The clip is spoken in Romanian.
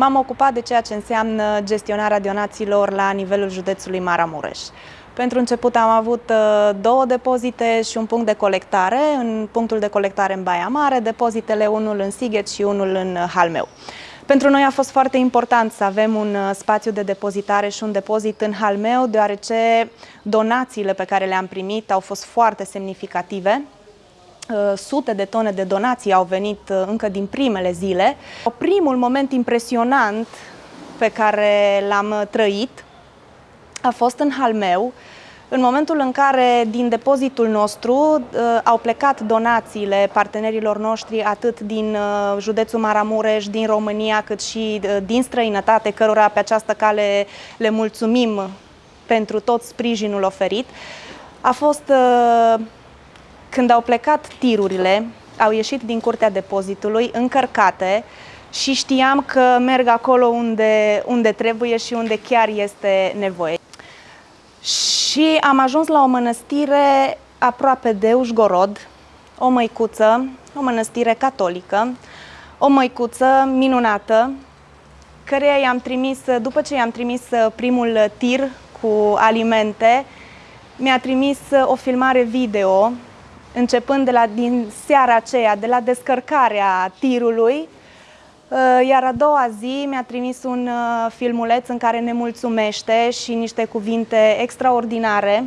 m-am ocupat de ceea ce înseamnă gestionarea donațiilor la nivelul județului Maramureș. Pentru început am avut uh, două depozite și un punct de colectare, în punctul de colectare în Baia Mare, depozitele unul în Sighet și unul în Halmeu. Pentru noi a fost foarte important să avem un uh, spațiu de depozitare și un depozit în Halmeu, deoarece donațiile pe care le-am primit au fost foarte semnificative. Uh, sute de tone de donații au venit uh, încă din primele zile. Primul moment impresionant pe care l-am trăit a fost în Halmeu, în momentul în care din depozitul nostru uh, au plecat donațiile partenerilor noștri atât din uh, județul Maramureș, din România, cât și uh, din străinătate, cărora pe această cale le mulțumim pentru tot sprijinul oferit, a fost uh, când au plecat tirurile, au ieșit din curtea depozitului încărcate și știam că merg acolo unde, unde trebuie și unde chiar este nevoie. Și am ajuns la o mănăstire aproape de Ușgorod, o măicuță, o mănăstire catolică, o măicuță minunată, căreia i-am trimis, după ce i-am trimis primul tir cu alimente, mi-a trimis o filmare video, începând de la din seara aceea, de la descărcarea tirului, Uh, iar a doua zi mi-a trimis un uh, filmuleț în care ne mulțumește și niște cuvinte extraordinare